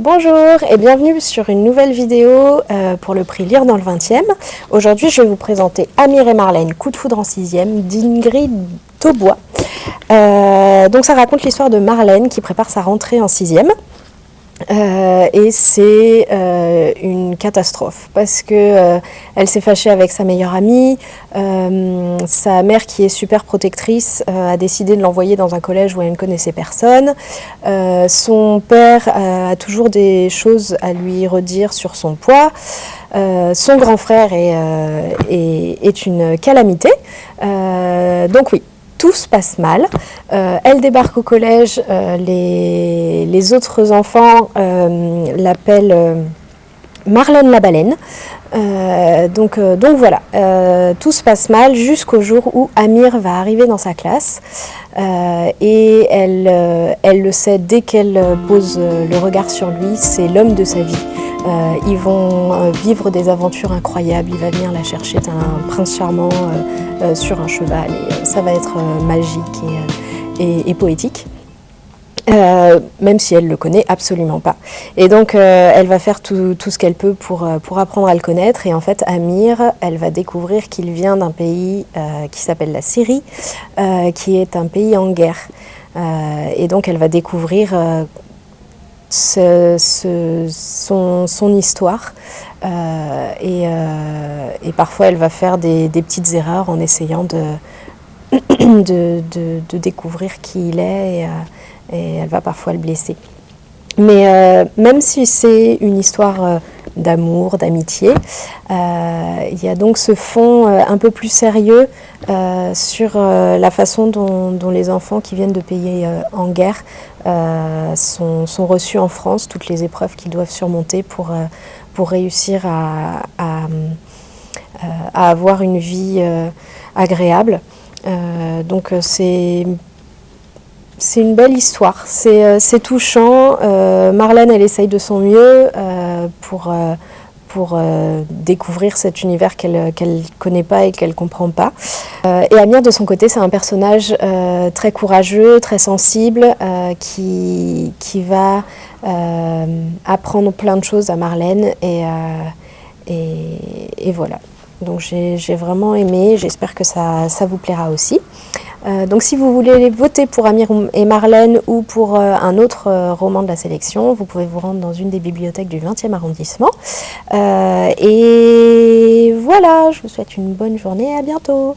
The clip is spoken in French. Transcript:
Bonjour et bienvenue sur une nouvelle vidéo euh, pour le prix Lire dans le 20e. Aujourd'hui, je vais vous présenter Amir et Marlène, coup de foudre en 6e, d'Ingrid Taubois. Euh, donc ça raconte l'histoire de Marlène qui prépare sa rentrée en 6e. Euh, et c'est euh, une catastrophe parce que euh, elle s'est fâchée avec sa meilleure amie, sa mère qui est super protectrice a décidé de l'envoyer dans un collège où elle ne connaissait personne, son père a toujours des choses à lui redire sur son poids, son grand frère est, une calamité, donc oui, tout se passe mal. Euh, elle débarque au collège, euh, les, autres enfants euh, l'appellent Marlène la baleine. donc, voilà, tout se passe mal jusqu'au jour où Amir va arriver dans sa classe et elle le sait dès qu'elle pose le regard sur lui, c'est l'homme de sa vie. Euh, ils vont euh, vivre des aventures incroyables, il va venir la chercher, c'est un prince charmant euh, sur un cheval ça va être magique et, poétique. même si elle le connaît absolument pas. Et donc, elle va faire tout, ce qu'elle peut pour, pour apprendre à le connaître. Et en fait, Amir, elle va découvrir qu'il vient d'un pays qui s'appelle la Syrie, qui est un pays en guerre. et donc, elle va découvrir son, histoire euh, euh, et, parfois elle va faire des, petites erreurs en essayant de, de, découvrir qui il est et, euh, elle va parfois le blesser. Mais même si c'est une histoire d'amour, d'amitié. il y a donc ce fond un peu plus sérieux sur la façon dont, les enfants qui viennent de pays en guerre euh, sont, reçus en France, toutes les épreuves qu'ils doivent surmonter pour, euh, pour réussir à, à, euh, avoir une vie agréable. donc c'est c'est une belle histoire, c'est touchant. Marlène, elle essaye de son mieux pour, pour euh, découvrir cet univers qu'elle ne connaît pas et qu'elle ne comprend pas. Euh, et Amir, de son côté, c'est un personnage euh, très courageux, très sensible, qui, qui va apprendre plein de choses à Marlène. Et, et, voilà. Donc j'ai vraiment aimé, j'espère que ça, ça vous plaira aussi. Euh, donc si vous voulez voter pour Amir et Marlène ou pour euh, un autre euh, roman de la sélection, vous pouvez vous rendre dans une des bibliothèques du 20e arrondissement. et voilà, je vous souhaite une bonne journée, à bientôt